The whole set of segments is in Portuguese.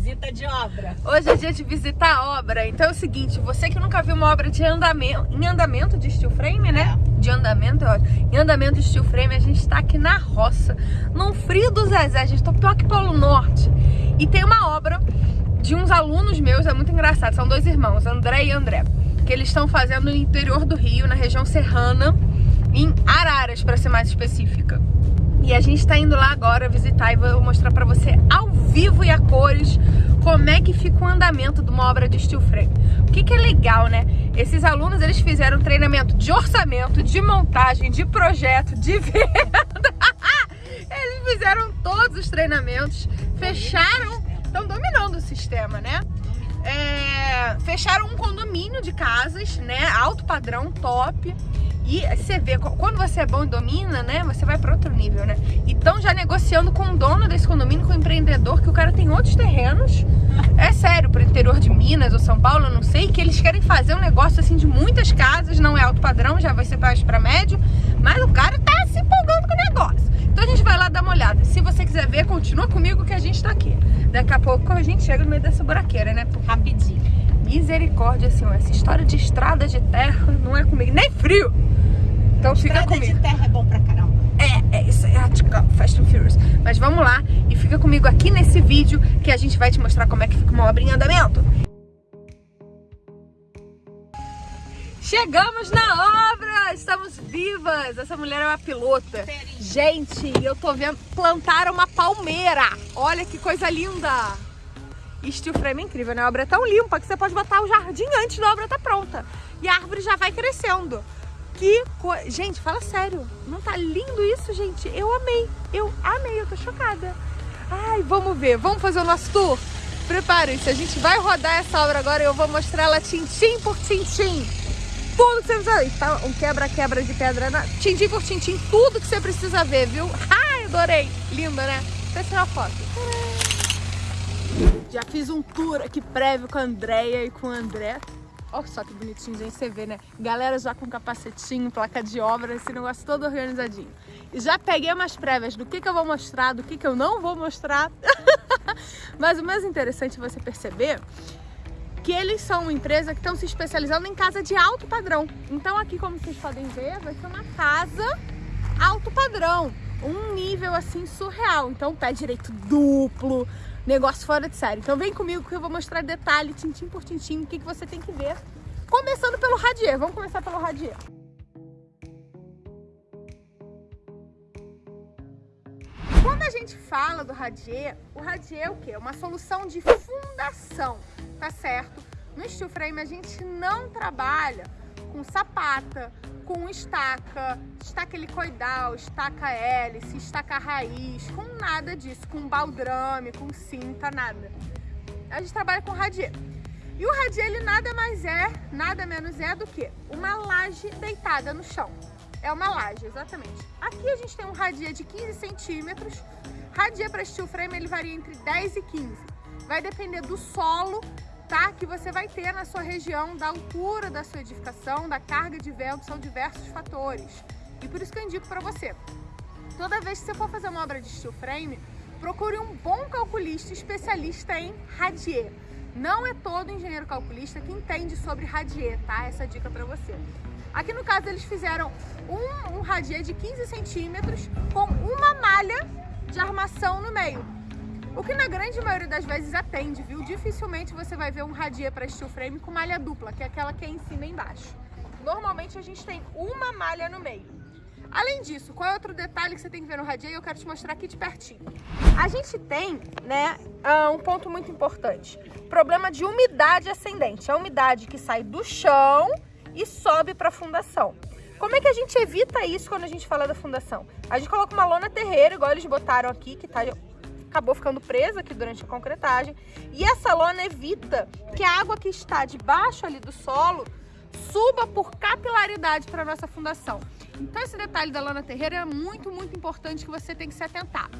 Visita de obra. Hoje é dia de visitar a obra. Então é o seguinte, você que nunca viu uma obra de andamento, em andamento de steel frame, né? É. De andamento, é em andamento de steel frame, a gente tá aqui na roça, no frio do Zezé, a gente tá pior que Polo Norte. E tem uma obra de uns alunos meus, é muito engraçado, são dois irmãos, André e André, que eles estão fazendo no interior do Rio, na região serrana, em Araras, para ser mais específica. E a gente tá indo lá agora visitar e vou mostrar pra você ao vivo e a cores como é que fica o andamento de uma obra de steel frame. O que, que é legal, né? Esses alunos, eles fizeram treinamento de orçamento, de montagem, de projeto, de venda. eles fizeram todos os treinamentos, fecharam, estão dominando o sistema, né? É, fecharam um condomínio de casas, né? Alto padrão, top. E você vê, quando você é bom e domina, né, você vai para outro nível, né? Então já negociando com o dono desse condomínio, com o empreendedor, que o cara tem outros terrenos, é sério, para o interior de Minas ou São Paulo, eu não sei, que eles querem fazer um negócio assim de muitas casas, não é alto padrão, já vai ser para médio, mas o cara tá se empolgando com o negócio. Então a gente vai lá dar uma olhada. Se você quiser ver, continua comigo que a gente tá aqui. Daqui a pouco a gente chega no meio dessa buraqueira, né? Rapidinho. Misericórdia, senhor. Essa história de estrada de terra não é comigo. Nem frio. Então Estrada fica comigo. de terra é bom pra caramba. É, é isso, é Fast and Furious. Mas vamos lá e fica comigo aqui nesse vídeo que a gente vai te mostrar como é que fica uma obra em andamento. Chegamos na obra! Estamos vivas! Essa mulher é uma pilota. Gente, eu tô vendo plantar uma palmeira. Olha que coisa linda! Steel frame é incrível, né? A obra é tão limpa que você pode botar o jardim antes da obra estar tá pronta. E a árvore já vai crescendo. Que coisa... Gente, fala sério. Não tá lindo isso, gente? Eu amei. Eu amei. Eu tô chocada. Ai, vamos ver. Vamos fazer o nosso tour? Preparem-se. A gente vai rodar essa obra agora e eu vou mostrar ela tintim por tintim. Tudo que você precisa. Tá um quebra-quebra de pedra. Na... Tintim por tintim. Tudo que você precisa ver, viu? Ai, adorei. Linda, né? Vou tirar foto. Já fiz um tour aqui prévio com a Andrea e com o André. Olha só que bonitinho, gente, você vê, né? Galera já com capacetinho, placa de obra, esse negócio todo organizadinho. E já peguei umas prévias do que, que eu vou mostrar, do que, que eu não vou mostrar. Mas o mais interessante é você perceber que eles são uma empresa que estão se especializando em casa de alto padrão. Então aqui, como vocês podem ver, vai ser uma casa alto padrão. Um nível, assim, surreal. Então, pé direito duplo, negócio fora de série. Então vem comigo que eu vou mostrar detalhe, tintim por tintim, o que, que você tem que ver. Começando pelo radier, vamos começar pelo radier. Quando a gente fala do radier, o radier é o quê? Uma solução de fundação, tá certo? No steel frame a gente não trabalha com sapata, com estaca, estaca helicoidal, estaca hélice, estaca raiz, com nada disso, com baldrame, com cinta, nada. A gente trabalha com radier. E o radier, ele nada mais é, nada menos é do que uma laje deitada no chão. É uma laje, exatamente. Aqui a gente tem um radier de 15 centímetros. Radier para steel frame, ele varia entre 10 e 15. Vai depender do solo tá? que você vai ter na sua região, da altura da sua edificação, da carga de vento, são diversos fatores. E por isso que eu indico para você. Toda vez que você for fazer uma obra de steel frame, procure um bom calculista especialista em radier. Não é todo engenheiro calculista que entende sobre radier, tá? Essa dica para você. Aqui no caso eles fizeram um, um radier de 15 centímetros com uma malha de armação no meio. O que na grande maioria das vezes atende, viu? Dificilmente você vai ver um radier para steel frame com malha dupla, que é aquela que é em cima e embaixo. Normalmente a gente tem uma malha no meio. Além disso, qual é outro detalhe que você tem que ver no radier? Eu quero te mostrar aqui de pertinho. A gente tem, né, ah, um ponto muito importante. Problema de umidade ascendente. É a umidade que sai do chão e sobe para a fundação. Como é que a gente evita isso quando a gente fala da fundação? A gente coloca uma lona terreira, igual eles botaram aqui, que tá acabou ficando presa aqui durante a concretagem. E essa lona evita que a água que está debaixo ali do solo suba por capilaridade para nossa fundação. Então esse detalhe da lona terreira é muito, muito importante que você tem que se atentar.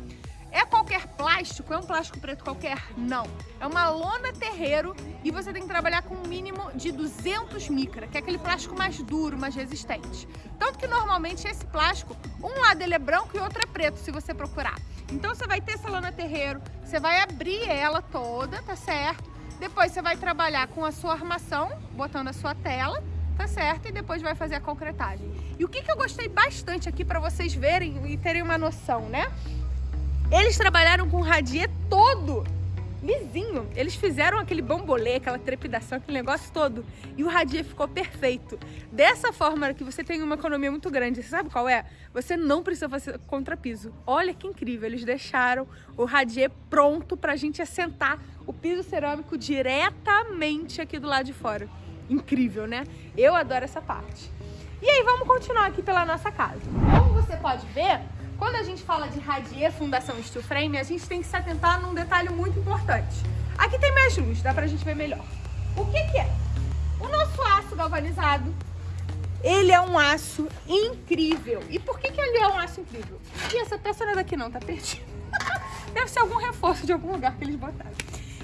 É qualquer plástico é um plástico preto qualquer? Não. É uma lona terreiro e você tem que trabalhar com um mínimo de 200 micra, que é aquele plástico mais duro, mais resistente. Tanto que normalmente esse plástico, um lado ele é branco e outro é preto, se você procurar. Então você vai ter essa lona terreiro, você vai abrir ela toda, tá certo? Depois você vai trabalhar com a sua armação, botando a sua tela, tá certo? E depois vai fazer a concretagem. E o que, que eu gostei bastante aqui para vocês verem e terem uma noção, né? Eles trabalharam com o radier todo lisinho. Eles fizeram aquele bambolê, aquela trepidação, aquele negócio todo. E o radier ficou perfeito. Dessa forma que você tem uma economia muito grande. Você sabe qual é? Você não precisa fazer contrapiso. Olha que incrível. Eles deixaram o radier pronto pra gente assentar o piso cerâmico diretamente aqui do lado de fora. Incrível, né? Eu adoro essa parte. E aí, vamos continuar aqui pela nossa casa. Como você pode ver, quando a gente fala de radier fundação steel frame, a gente tem que se atentar num detalhe muito importante. Aqui tem mais luz, dá pra gente ver melhor. O que que é? O nosso aço galvanizado, ele é um aço incrível. E por que que ele é um aço incrível? E essa peça não é daqui não, tá perdida. Deve ser algum reforço de algum lugar que eles botaram.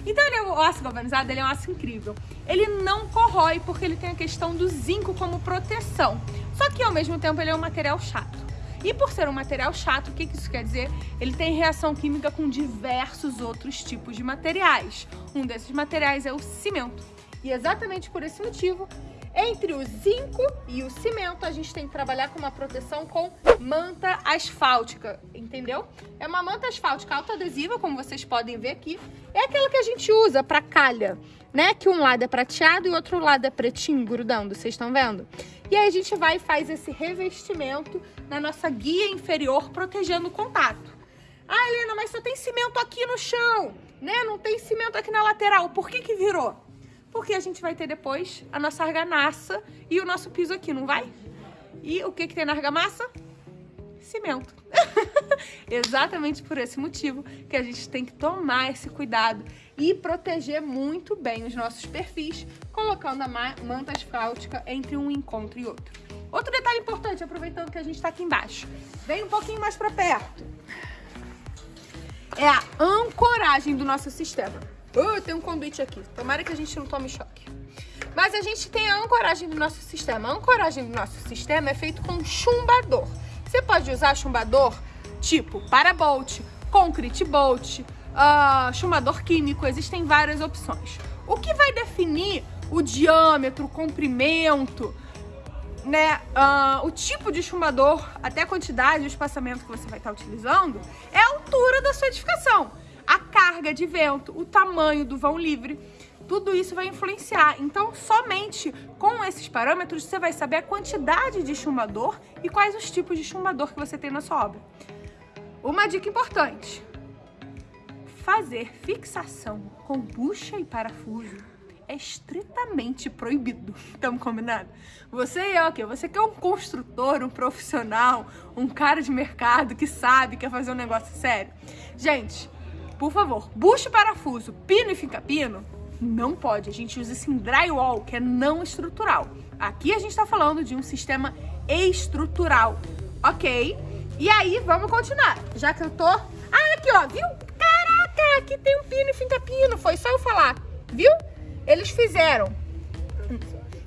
Então ele é o aço galvanizado, ele é um aço incrível. Ele não corrói porque ele tem a questão do zinco como proteção. Só que ao mesmo tempo ele é um material chato. E por ser um material chato, o que isso quer dizer? Ele tem reação química com diversos outros tipos de materiais. Um desses materiais é o cimento. E exatamente por esse motivo, entre o zinco e o cimento, a gente tem que trabalhar com uma proteção com manta asfáltica, entendeu? É uma manta asfáltica autoadesiva, como vocês podem ver aqui. É aquela que a gente usa para calha, né? Que um lado é prateado e o outro lado é pretinho, grudando, vocês estão vendo? E aí a gente vai e faz esse revestimento na nossa guia inferior, protegendo o contato. Ah, Helena, mas só tem cimento aqui no chão, né? Não tem cimento aqui na lateral. Por que que virou? porque a gente vai ter depois a nossa argamassa e o nosso piso aqui, não vai? E o que, que tem na argamassa? Cimento. Exatamente por esse motivo que a gente tem que tomar esse cuidado e proteger muito bem os nossos perfis, colocando a manta asfáltica entre um encontro e outro. Outro detalhe importante, aproveitando que a gente está aqui embaixo, vem um pouquinho mais para perto, é a ancoragem do nosso sistema. Uh, tem um conduíte aqui. Tomara que a gente não tome choque. Mas a gente tem a ancoragem do nosso sistema. A ancoragem do nosso sistema é feito com chumbador. Pode usar chumbador tipo parabolt, concrete bolt, uh, chumbador químico. Existem várias opções. O que vai definir o diâmetro, o comprimento, né, uh, o tipo de chumbador, até a quantidade o espaçamento que você vai estar utilizando, é a altura da sua edificação a carga de vento, o tamanho do vão livre, tudo isso vai influenciar. Então, somente com esses parâmetros, você vai saber a quantidade de chumbador e quais os tipos de chumbador que você tem na sua obra. Uma dica importante, fazer fixação com bucha e parafuso é estritamente proibido. Estamos combinados? Você é o quê? Você que é um construtor, um profissional, um cara de mercado que sabe, quer fazer um negócio sério. Gente, por favor, buche parafuso, pino e fica-pino, não pode. A gente usa esse drywall, que é não estrutural. Aqui a gente está falando de um sistema estrutural, ok? E aí, vamos continuar. Já que eu tô... Ah, aqui, ó, viu? Caraca, aqui tem um pino e fica-pino. Foi só eu falar, viu? Eles fizeram...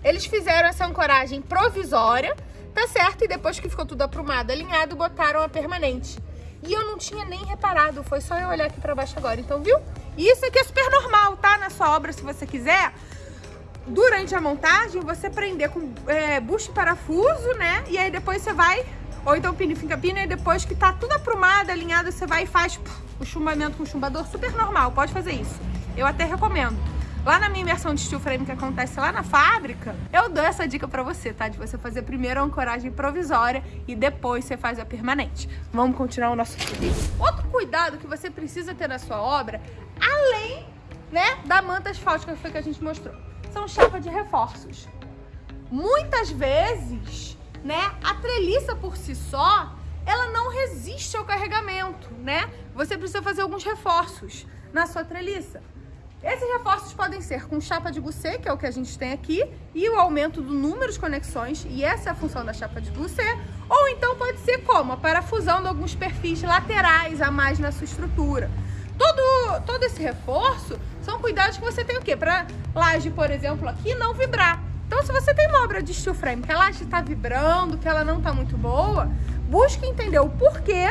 Eles fizeram essa ancoragem provisória, tá certo? E depois que ficou tudo aprumado, alinhado, botaram a permanente. E eu não tinha nem reparado, foi só eu olhar aqui pra baixo agora. Então, viu? Isso aqui é super normal, tá? Na sua obra, se você quiser. Durante a montagem, você prender com é, bucho e parafuso, né? E aí depois você vai... Ou então pino e pino, e depois que tá tudo aprumado, alinhado, você vai e faz puf, o chumbamento com o chumbador. Super normal, pode fazer isso. Eu até recomendo. Lá na minha imersão de steel frame que acontece lá na fábrica, eu dou essa dica pra você, tá? De você fazer primeiro a ancoragem provisória e depois você faz a permanente. Vamos continuar o nosso vídeo. Outro cuidado que você precisa ter na sua obra, além, né, da manta asfáltica que foi que a gente mostrou, são chapa de reforços. Muitas vezes, né, a treliça por si só, ela não resiste ao carregamento, né? Você precisa fazer alguns reforços na sua treliça. Esses reforços podem ser com chapa de goussé, que é o que a gente tem aqui, e o aumento do número de conexões, e essa é a função da chapa de goussé, ou então pode ser como? A parafusão de alguns perfis laterais a mais na sua estrutura. Tudo todo esse reforço são cuidados que você tem o quê? Para laje, por exemplo, aqui não vibrar. Então, se você tem uma obra de steel frame que a laje está vibrando, que ela não está muito boa, busque entender o porquê,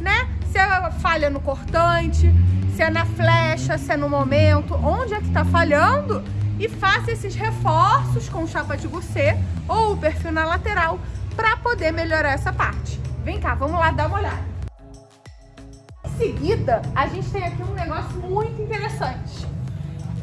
né? Se é falha no cortante, se é na flecha, se é no momento, onde é que está falhando e faça esses reforços com chapa de gourmet ou o perfil na lateral para poder melhorar essa parte. Vem cá, vamos lá dar uma olhada. Seguida, a gente tem aqui um negócio muito interessante.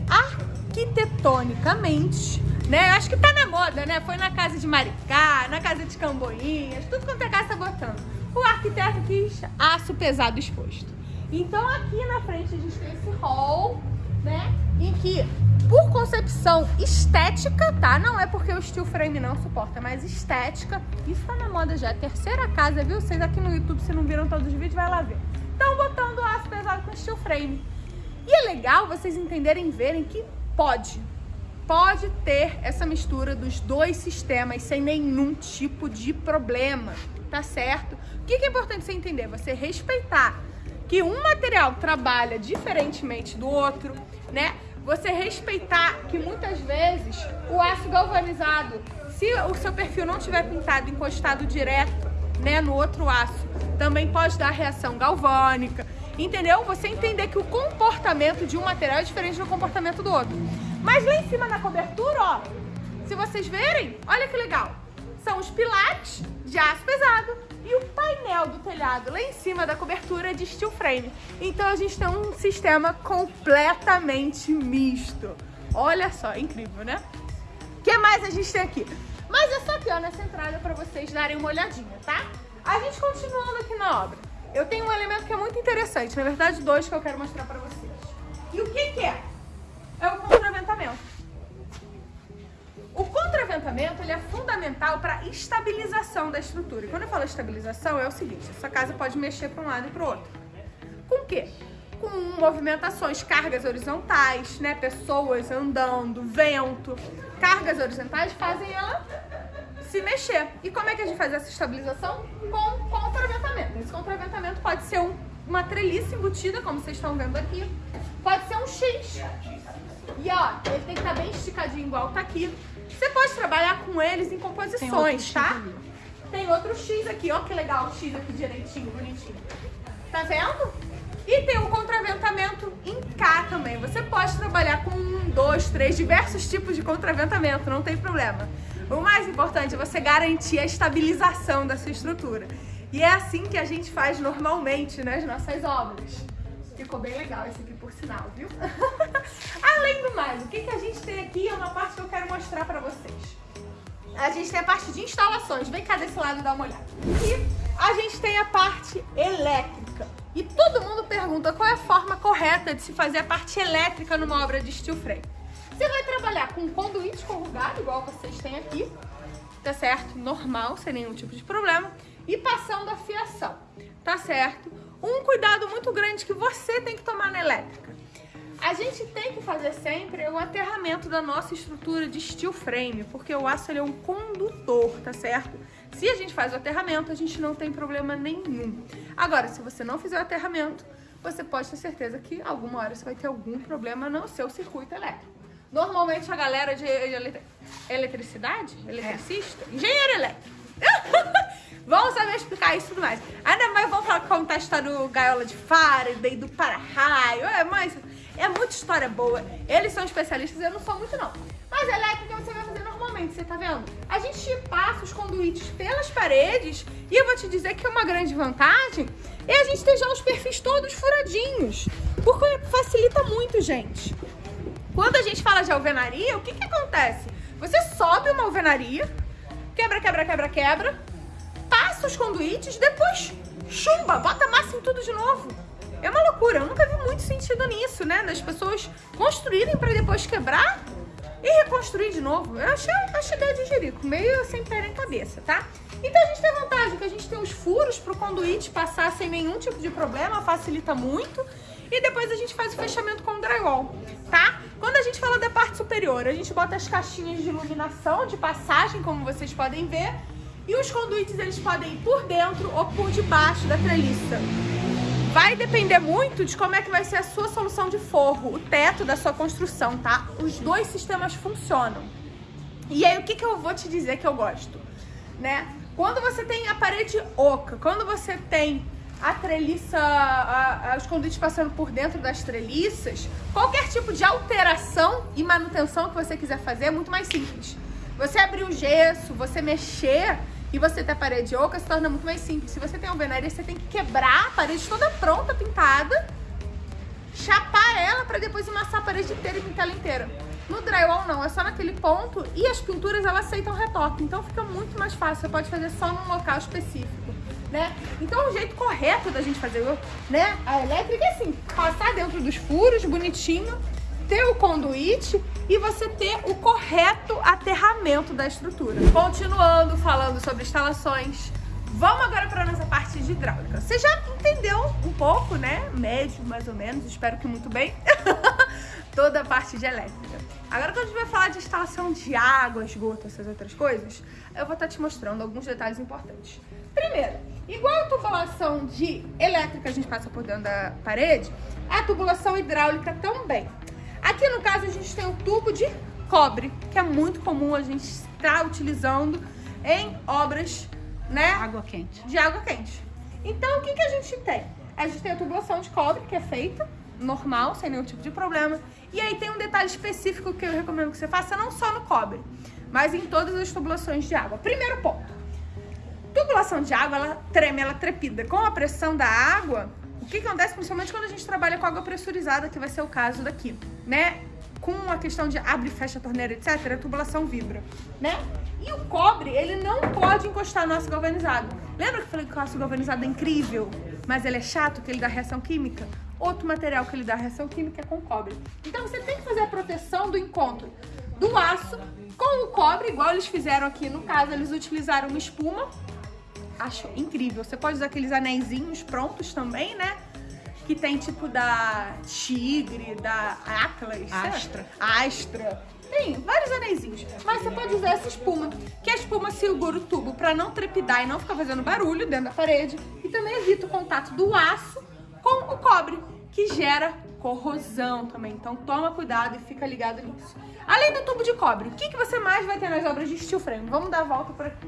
Arquitetonicamente, né? Acho que tá na moda, né? Foi na casa de Maricá, na casa de Camboinhas, tudo quanto é casa tá botando. O arquiteto quis aço pesado exposto. Então aqui na frente a gente tem esse hall, né? Em que por concepção estética, tá? Não é porque o steel frame não suporta, mas estética. Isso tá na moda já. Terceira casa, viu? Vocês aqui no YouTube, se não viram todos os vídeos, vai lá ver. Estão botando aço pesado com steel frame. E é legal vocês entenderem e verem que pode. Pode ter essa mistura dos dois sistemas sem nenhum tipo de problema, tá certo? O que é importante você entender? Você respeitar que um material trabalha diferentemente do outro, né? Você respeitar que muitas vezes o aço galvanizado, se o seu perfil não tiver pintado encostado direto, né, no outro aço, também pode dar reação galvânica, entendeu? Você entender que o comportamento de um material é diferente do comportamento do outro. Mas lá em cima na cobertura, ó, se vocês verem, olha que legal, são os pilares de aço pesado e o painel do telhado lá em cima da cobertura é de steel frame. Então a gente tem um sistema completamente misto. Olha só, incrível, né? O que mais a gente tem aqui? Mas essa aqui, ó, nessa entrada para vocês darem uma olhadinha, tá? A gente continuando aqui na obra. Eu tenho um elemento que é muito interessante, na verdade dois que eu quero mostrar para vocês. E o que que é? É o contraventamento. O contraventamento ele é fundamental para estabilização da estrutura. E quando eu falo estabilização, é o seguinte, essa casa pode mexer para um lado e para outro. Com o quê? Com movimentações, cargas horizontais, né? Pessoas andando, vento. Cargas horizontais fazem ela se mexer. E como é que a gente faz essa estabilização? Com contraventamento. Esse contraventamento pode ser um, uma treliça embutida, como vocês estão vendo aqui. Pode ser um X. E ó, ele tem que estar bem esticadinho igual tá aqui. Você pode trabalhar com eles em composições, tá? Ali. Tem outro X aqui, ó que legal o X aqui direitinho, bonitinho. Tá vendo? E tem o contraventamento em K também. Você pode trabalhar com um, dois, três, diversos tipos de contraventamento, não tem problema. O mais importante é você garantir a estabilização da sua estrutura. E é assim que a gente faz normalmente nas nossas obras. Ficou bem legal esse aqui, por sinal, viu? Além do mais, o que, que a gente tem aqui é uma parte que eu quero mostrar pra vocês. A gente tem a parte de instalações. Vem cá desse lado dar uma olhada. E a gente tem a parte elétrica. E todo mundo pergunta qual é a forma correta de se fazer a parte elétrica numa obra de steel frame. Você vai trabalhar com conduíte corrugado, igual vocês têm aqui, tá certo? Normal, sem nenhum tipo de problema. E passando a fiação, tá certo? Um cuidado muito grande que você tem que tomar na elétrica. A gente tem que fazer sempre o aterramento da nossa estrutura de steel frame, porque o aço é um condutor, tá certo? Se a gente faz o aterramento, a gente não tem problema nenhum. Agora, se você não fizer o aterramento, você pode ter certeza que alguma hora você vai ter algum problema no seu circuito elétrico. Normalmente a galera de eletricidade, eletricista, é. engenheiro elétrico, Vamos saber explicar isso e tudo mais. Ainda mais vamos falar, contar a história do Gaiola de Faraday, do para-raio. É, mas é muita história boa. Eles são especialistas, eu não sou muito não. Mas elétrica você vai fazer normalmente, você tá vendo? A gente passa os conduítes pelas paredes e eu vou te dizer que é uma grande vantagem é a gente ter já os perfis todos furadinhos. Porque facilita muito, gente. Quando a gente fala de alvenaria, o que que acontece? Você sobe uma alvenaria, quebra, quebra, quebra, quebra, passa os conduítes, depois chumba, bota massa em tudo de novo. É uma loucura, eu nunca vi muito sentido nisso, né? Das pessoas construírem para depois quebrar e reconstruir de novo. Eu achei, achei ideia de jerico, meio sem pé nem cabeça, tá? Então a gente tem a vantagem que a gente tem os furos para o conduíte passar sem nenhum tipo de problema, facilita muito. E depois a gente faz o fechamento com o drywall, tá? Quando a gente fala da parte superior, a gente bota as caixinhas de iluminação, de passagem, como vocês podem ver. E os conduítes, eles podem ir por dentro ou por debaixo da treliça. Vai depender muito de como é que vai ser a sua solução de forro, o teto da sua construção, tá? Os dois sistemas funcionam. E aí, o que, que eu vou te dizer que eu gosto, né? Quando você tem a parede oca, quando você tem a treliça, a, a, os conduítes passando por dentro das treliças, qualquer tipo de alteração e manutenção que você quiser fazer é muito mais simples. Você abrir o gesso, você mexer e você ter a parede oca se torna muito mais simples. Se você tem alvenaria, você tem que quebrar a parede toda pronta, pintada, chapar ela para depois amassar a parede inteira e pintar ela inteira. No drywall não, é só naquele ponto e as pinturas elas aceitam retoque, então fica muito mais fácil, você pode fazer só num local específico, né? Então o jeito correto da gente fazer né, a elétrica é assim, passar dentro dos furos, bonitinho, ter o conduíte e você ter o correto aterramento da estrutura. Continuando falando sobre instalações, vamos agora para a nossa parte de hidráulica. Você já entendeu um pouco, né? Médio, mais ou menos, espero que muito bem. Toda a parte de elétrica. Agora quando a gente vai falar de instalação de água, esgoto, essas outras coisas, eu vou estar te mostrando alguns detalhes importantes. Primeiro, igual a tubulação de elétrica a gente passa por dentro da parede, a tubulação hidráulica também. Aqui no caso a gente tem um tubo de cobre, que é muito comum a gente estar utilizando em obras, né? Água quente. De água quente. Então o que, que a gente tem? A gente tem a tubulação de cobre, que é feita normal, sem nenhum tipo de problema. E aí tem um detalhe específico que eu recomendo que você faça, não só no cobre, mas em todas as tubulações de água. Primeiro ponto. Tubulação de água, ela treme, ela trepida. Com a pressão da água, o que, que acontece principalmente quando a gente trabalha com água pressurizada, que vai ser o caso daqui, né? Com a questão de abre e fecha a torneira, etc., a tubulação vibra, né? E o cobre, ele não pode encostar no aço galvanizado. Lembra que eu falei que o aço galvanizado é incrível, mas ele é chato, que ele dá reação química? Outro material que ele dá reação química é com cobre. Então você tem que fazer a proteção do encontro do aço com o cobre, igual eles fizeram aqui. No caso, eles utilizaram uma espuma. Acho incrível. Você pode usar aqueles anéisinhos prontos também, né? Que tem tipo da Tigre, da Atlas. Astra. Astra. Tem vários anéisinhos. Mas você pode usar essa espuma, que a espuma segura o tubo para não trepidar e não ficar fazendo barulho dentro da parede. E também evita o contato do aço com o cobre, que gera corrosão também. Então toma cuidado e fica ligado nisso. Além do tubo de cobre, o que, que você mais vai ter nas obras de steel frame? Vamos dar a volta por aqui.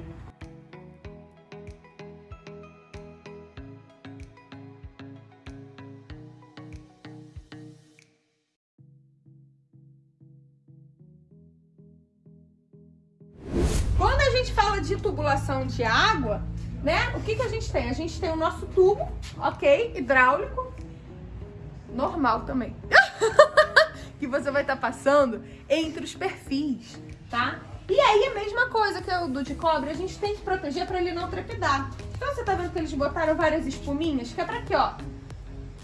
Fala de tubulação de água, né? O que, que a gente tem? A gente tem o nosso tubo, ok? Hidráulico. Normal também. que você vai estar tá passando entre os perfis, tá? E aí, a mesma coisa que o do de cobre, a gente tem que proteger para ele não trepidar. Então, você tá vendo que eles botaram várias espuminhas, que é pra quê, ó?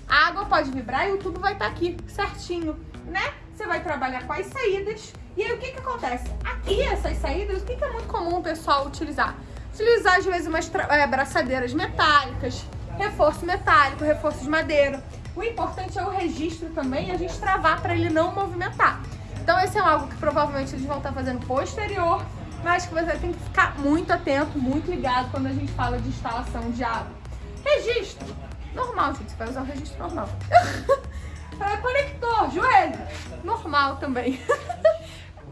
A água pode vibrar e o tubo vai estar tá aqui, certinho, né? Você vai trabalhar com as saídas. E aí, o que que acontece? Aqui, essas saídas, o que que é muito comum o pessoal utilizar? Utilizar, às vezes, umas é, braçadeiras metálicas, reforço metálico, reforço de madeira. O importante é o registro também a gente travar para ele não movimentar. Então esse é algo que provavelmente eles vão estar fazendo posterior, mas que você tem que ficar muito atento, muito ligado quando a gente fala de instalação de água. Registro. Normal, gente. Você vai usar o registro normal. é, conector, joelho. Normal também.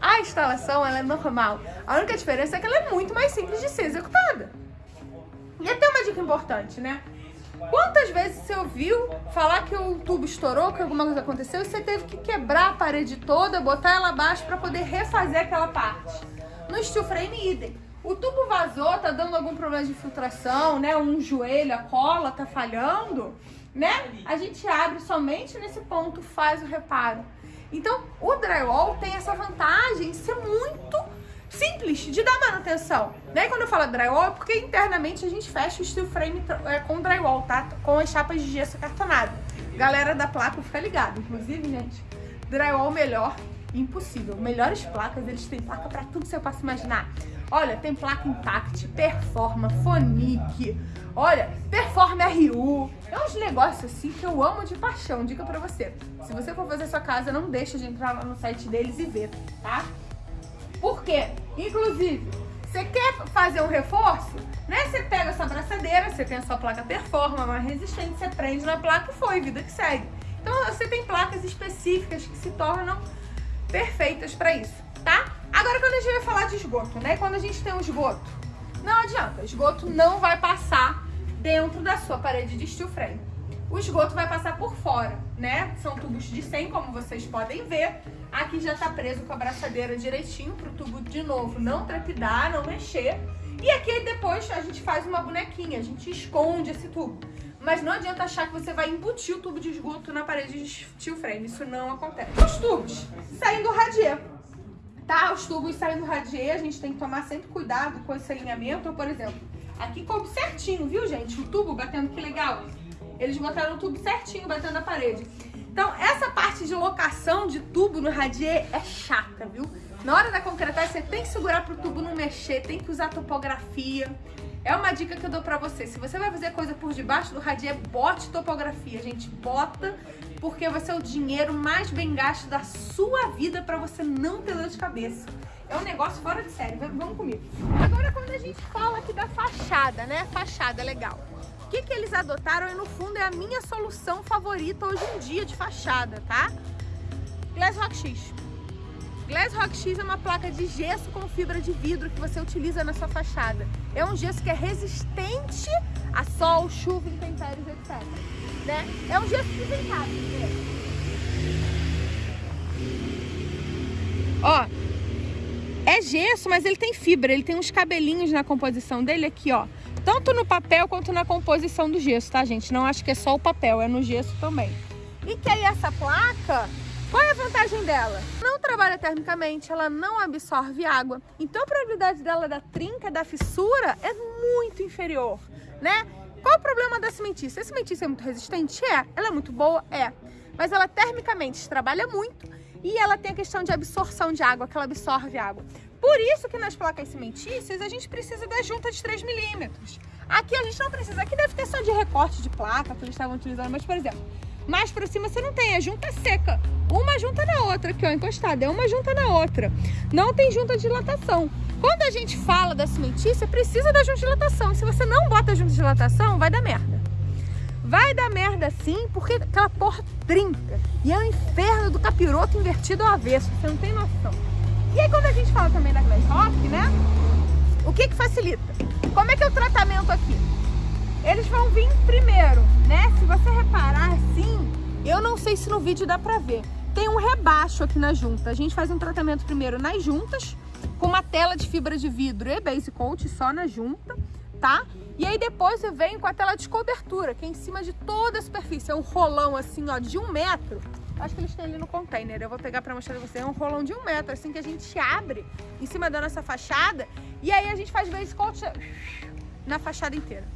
A instalação ela é normal. A única diferença é que ela é muito mais simples de ser executada. E até uma dica importante, né? Quantas vezes você ouviu falar que o tubo estourou, que alguma coisa aconteceu e você teve que quebrar a parede toda, botar ela abaixo para poder refazer aquela parte? No steel frame, idem. O tubo vazou, tá dando algum problema de filtração, né? Um joelho, a cola tá falhando, né? A gente abre somente nesse ponto, faz o reparo. Então, o drywall tem essa vantagem de ser muito simples de dar manutenção. Né? Quando eu falo drywall, é porque internamente a gente fecha o steel frame é, com drywall, tá? Com as chapas de gesso cartonado. Galera da placa fica ligado. Inclusive, gente, drywall melhor, impossível. Melhores placas, eles têm placa pra tudo que você possa imaginar. Olha, tem placa Impact, Performa, Fonic, olha, Performa RU. É uns negócios assim que eu amo de paixão, dica pra você. Se você for fazer sua casa, não deixa de entrar lá no site deles e ver, tá? Por quê? Inclusive, Você quer fazer um reforço? Né? Você pega essa braçadeira, você tem a sua placa Performa mais resistente, você prende na placa e foi, vida que segue. Então você tem placas específicas que se tornam perfeitas para isso, tá? Agora quando a gente vai falar de esgoto, né? Quando a gente tem um esgoto, não adianta, esgoto não vai passar dentro da sua parede de steel frame. O esgoto vai passar por fora, né? São tubos de 100, como vocês podem ver. Aqui já tá preso com a braçadeira direitinho pro tubo de novo não trepidar, não mexer. E aqui depois a gente faz uma bonequinha, a gente esconde esse tubo. Mas não adianta achar que você vai embutir o tubo de esgoto na parede de steel frame, isso não acontece. Os tubos saindo do radier, tá? Os tubos saindo do radier, a gente tem que tomar sempre cuidado com esse alinhamento. Por exemplo, aqui coube certinho, viu, gente? O tubo batendo, que legal. Eles botaram o tubo certinho batendo na parede. Então, essa parte de locação de tubo no radier é chata, viu? Na hora da concretagem, você tem que segurar pro tubo não mexer, tem que usar topografia. É uma dica que eu dou pra você. Se você vai fazer coisa por debaixo do radier, bote topografia, gente. Bota, porque vai ser o dinheiro mais bem gasto da sua vida pra você não ter dor de cabeça. É um negócio fora de série. Vamos comigo. Agora, quando a gente fala aqui da fachada, né? Fachada é legal que, que eles adotaram e no fundo é a minha solução favorita hoje em dia de fachada, tá? Glass Rock X. Glass Rock X é uma placa de gesso com fibra de vidro que você utiliza na sua fachada. É um gesso que é resistente a sol, chuva, intempéries, etc. Né? É um gesso cá, Ó, é gesso, mas ele tem fibra, ele tem uns cabelinhos na composição dele aqui, ó tanto no papel quanto na composição do gesso, tá, gente? Não acho que é só o papel, é no gesso também. E que aí essa placa, qual é a vantagem dela? Não trabalha termicamente, ela não absorve água. Então a probabilidade dela da trinca, da fissura, é muito inferior, né? Qual o problema da cimentícia? A cimentícia é muito resistente? É. Ela é muito boa? É. Mas ela termicamente trabalha muito e ela tem a questão de absorção de água, que ela absorve água. Por isso que nas placas cimentícias a gente precisa da junta de 3 milímetros. Aqui a gente não precisa, aqui deve ter só de recorte de placa que eles estavam utilizando, mas por exemplo, mais por cima você não tem, a junta seca. Uma junta na outra, aqui ó, encostada, é uma junta na outra. Não tem junta de dilatação. Quando a gente fala da cimentícia, precisa da junta de dilatação. Se você não bota junta de dilatação, vai dar merda. Vai dar merda sim, porque aquela porra trinca. E é o inferno do capiroto invertido ao avesso, você não tem noção. E aí quando a gente fala também da Glass Rock, né? O que que facilita? Como é que é o tratamento aqui? Eles vão vir primeiro, né? Se você reparar assim, eu não sei se no vídeo dá pra ver. Tem um rebaixo aqui na junta. A gente faz um tratamento primeiro nas juntas, com uma tela de fibra de vidro e base coat só na junta, tá? E aí depois você vem com a tela de cobertura, que é em cima de toda a superfície. É um rolão assim, ó, de um metro Acho que eles têm ali no container. Eu vou pegar pra mostrar pra você. É um rolão de um metro, assim, que a gente abre em cima da nossa fachada. E aí a gente faz base coat na fachada inteira.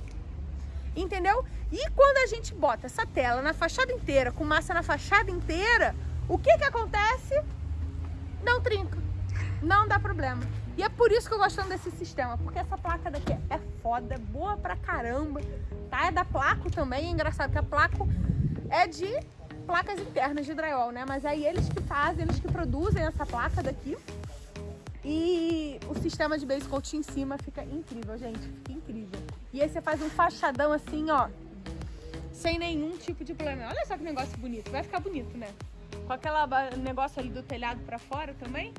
Entendeu? E quando a gente bota essa tela na fachada inteira, com massa na fachada inteira, o que que acontece? Não trinca. Não dá problema. E é por isso que eu gosto desse sistema, porque essa placa daqui é foda, é boa pra caramba, tá? É da Placo também, é engraçado que a Placo é de placas internas de drywall, né? Mas aí eles que fazem, eles que produzem essa placa daqui. E o sistema de base coat em cima fica incrível, gente. Fica incrível. E aí você faz um fachadão assim, ó. Sem nenhum tipo de problema. Olha só que negócio bonito. Vai ficar bonito, né? Com aquele negócio ali do telhado pra fora também.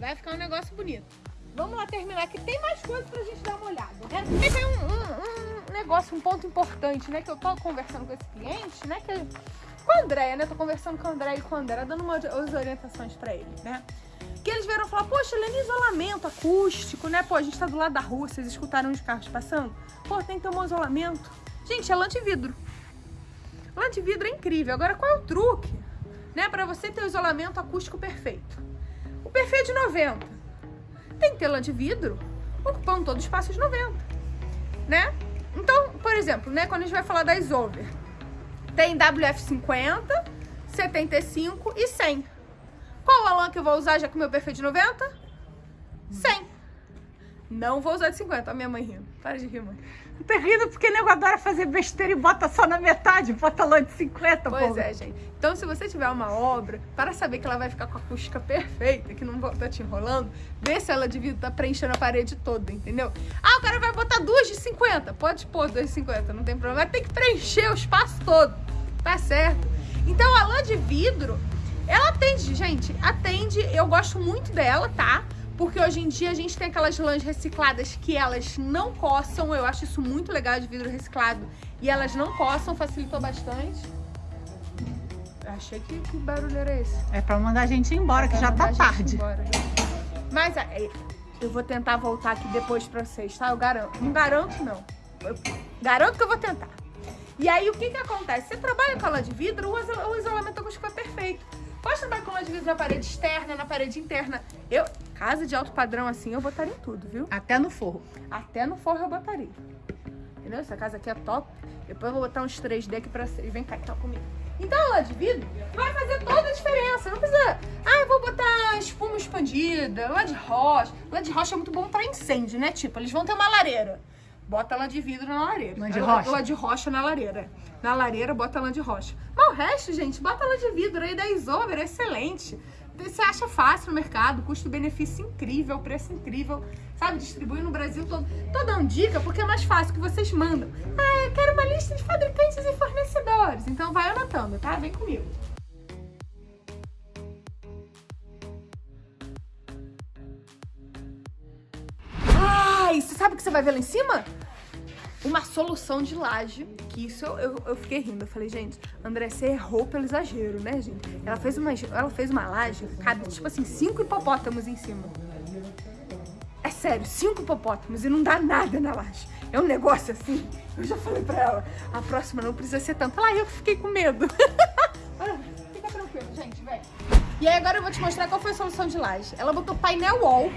Vai ficar um negócio bonito. Vamos lá terminar aqui. Tem mais coisas pra gente dar uma olhada, né? E tem um, um, um negócio, um ponto importante, né? Que eu tô conversando com esse cliente, né? Que com a Andréia, né? Tô conversando com a Andréia e com a Andréia, dando umas orientações pra ele, né? Que eles vieram falar, poxa, Helena, isolamento acústico, né? Pô, a gente tá do lado da rua, vocês escutaram os carros passando? Pô, tem que ter um isolamento. Gente, é lã de vidro. Lã de vidro é incrível. Agora, qual é o truque? Né? Pra você ter o isolamento acústico perfeito. O perfeito de 90. Tem que ter lã de vidro ocupando todo o espaço de 90. Né? Então, por exemplo, né? Quando a gente vai falar da Isover, tem WF50, 75 e 100. Qual a lã que eu vou usar já com o meu perfil de 90? 100. Não vou usar de 50. A minha mãe rindo. Para de rir, mãe. Terrível, porque nego adora fazer besteira e bota só na metade, bota lã de 50, Pois pô. é, gente. Então, se você tiver uma obra, para saber que ela vai ficar com a acústica perfeita, que não tá te enrolando, vê se ela de vidro tá preenchendo a parede toda, entendeu? Ah, o cara vai botar duas de 50. Pode pôr duas de 50, não tem problema. Mas tem que preencher o espaço todo, tá certo? Então, a lã de vidro, ela atende, gente, atende. Eu gosto muito dela, tá? Porque hoje em dia a gente tem aquelas lãs recicladas que elas não coçam. Eu acho isso muito legal de vidro reciclado. E elas não coçam, facilitou bastante. Achei que, que barulho era esse. É pra mandar a gente embora, que Vai já tá tarde. embora, né? Mas é, eu vou tentar voltar aqui depois pra vocês, tá? Eu garanto. Não garanto, não. Eu garanto que eu vou tentar. E aí, o que que acontece? Você trabalha com a lã de vidro, o isolamento acústico é perfeito. Pode trabalhar com vidro na parede externa, na parede interna. Eu, casa de alto padrão assim, eu botaria em tudo, viu? Até no forro. Até no forro eu botaria. Entendeu? Essa casa aqui é top. Depois eu vou botar uns 3D aqui pra vocês. Vem cá então comigo. Então a lã de vidro vai fazer toda a diferença. Não precisa. Ah, eu vou botar espuma expandida, lã de rocha. Lã de rocha é muito bom pra incêndio, né? Tipo, eles vão ter uma lareira. Bota lã de vidro na lareira. Lã de rocha? Lã de rocha na lareira. Na lareira, bota lã de rocha. Mas o resto, gente, bota lã de vidro aí da Isover, é excelente. Você acha fácil no mercado, custo-benefício incrível, preço incrível, sabe? Distribui no Brasil todo. Tô dando dica porque é mais fácil que vocês mandam. Ah, eu quero uma lista de fabricantes e fornecedores. Então vai anotando, tá? Vem comigo. Ah, e você sabe o que você vai ver lá em cima? Uma solução de laje, que isso eu, eu, eu fiquei rindo. Eu falei, gente, André, você errou pelo exagero, né, gente? Ela fez uma, ela fez uma laje, cabe, tipo assim, cinco hipopótamos em cima. É sério, cinco hipopótamos e não dá nada na laje. É um negócio assim. Eu já falei pra ela, a próxima não precisa ser tanto. Lá eu que fiquei com medo. Ah, Fica tranquilo, gente, vem. E aí agora eu vou te mostrar qual foi a solução de laje. Ela botou painel wall,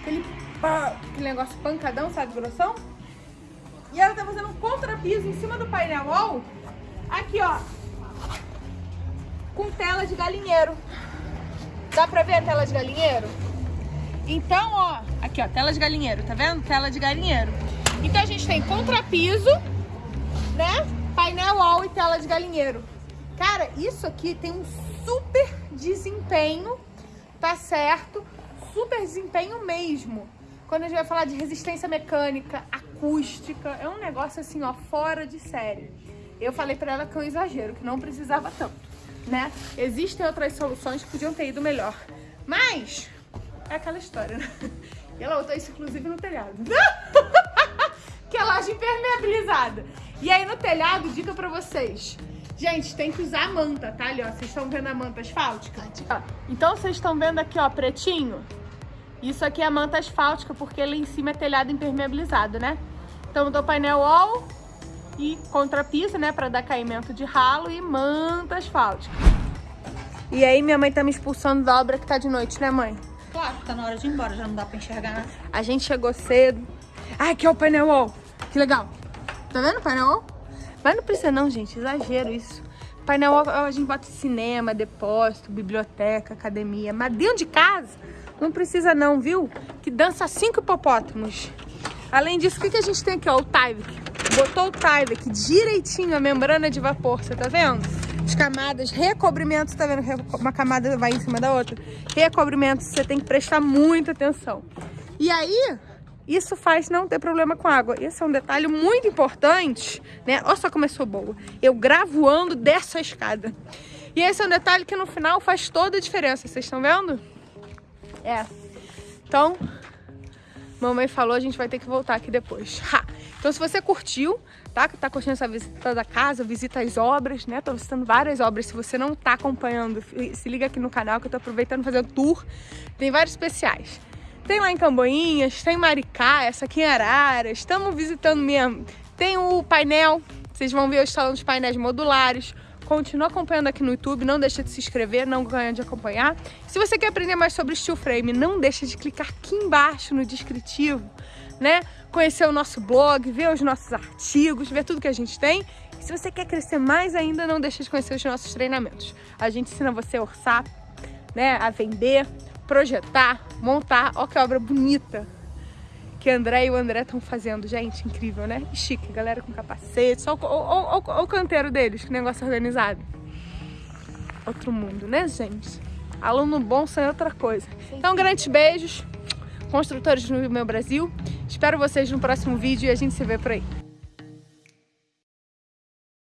aquele, aquele negócio pancadão, sabe, grossão? E ela tá fazendo um contrapiso em cima do painel wall. Aqui, ó. Com tela de galinheiro. Dá pra ver a tela de galinheiro? Então, ó, aqui ó, tela de galinheiro, tá vendo? Tela de galinheiro. Então a gente tem contrapiso, né? Painel wall e tela de galinheiro. Cara, isso aqui tem um super desempenho, tá certo? Super desempenho mesmo. Quando a gente vai falar de resistência mecânica, acústica, é um negócio assim, ó, fora de série. Eu falei pra ela que é um exagero, que não precisava tanto, né? Existem outras soluções que podiam ter ido melhor. Mas, é aquela história, né? E ela botou isso, inclusive, no telhado. que é laje impermeabilizada. E aí, no telhado, dica pra vocês. Gente, tem que usar a manta, tá? Ali, ó. Vocês estão vendo a manta asfáltica? Então, vocês estão vendo aqui, ó, pretinho? Isso aqui é manta asfáltica, porque lá em cima é telhado impermeabilizado, né? Então, do painel wall e contrapiso, né? Pra dar caimento de ralo e manta asfáltica. E aí, minha mãe tá me expulsando da obra que tá de noite, né, mãe? Claro, tá na hora de ir embora, já não dá pra enxergar nada. A gente chegou cedo. Ah, aqui é o painel wall. Que legal. Tá vendo o painel wall? Mas não precisa não, gente. Exagero isso. Painel wall a gente bota cinema, depósito, biblioteca, academia. Mas dentro de casa não precisa não, viu? Que dança cinco hipopótamos. Além disso, o que, a gente tem aqui? Ó, o Tyvek. Botou o Tyvek direitinho, a membrana de vapor, você tá vendo? As camadas, recobrimentos, tá vendo? Uma camada vai em cima da outra. Recobrimentos, você tem que prestar muita atenção. E aí, isso faz não ter problema com água. Esse é um detalhe muito importante, né? Olha só como eu sou boa. Eu gravuando dessa escada. E esse é um detalhe que no final faz toda a diferença. Vocês estão vendo? É. Então, mamãe falou, a gente vai ter que voltar aqui depois. Ha! Então, se você curtiu, tá? Tá curtindo essa visita da casa, visita as obras, né? Tô visitando várias obras. Se você não tá acompanhando, se liga aqui no canal que eu tô aproveitando fazer o tour. Tem vários especiais. Tem lá em Camboinhas, tem Maricá, essa aqui em Araras. Estamos visitando mesmo. Tem o painel, vocês vão ver eu instalando os painéis modulares. Continua acompanhando aqui no YouTube, não deixa de se inscrever, não ganha de acompanhar. Se você quer aprender mais sobre steel frame, não deixa de clicar aqui embaixo no descritivo, né? Conhecer o nosso blog, ver os nossos artigos, ver tudo que a gente tem. E se você quer crescer mais ainda, não deixa de conhecer os nossos treinamentos. A gente ensina você a orçar, né? A vender, projetar, montar. Olha que obra bonita. Que André e o André estão fazendo. Gente, incrível, né? Chique, galera com capacete. Só o, o, o, o canteiro deles, que negócio organizado. Outro mundo, né, gente? Aluno bom sem outra coisa. Então, grandes beijos, construtores no meu Brasil. Espero vocês no próximo vídeo e a gente se vê por aí.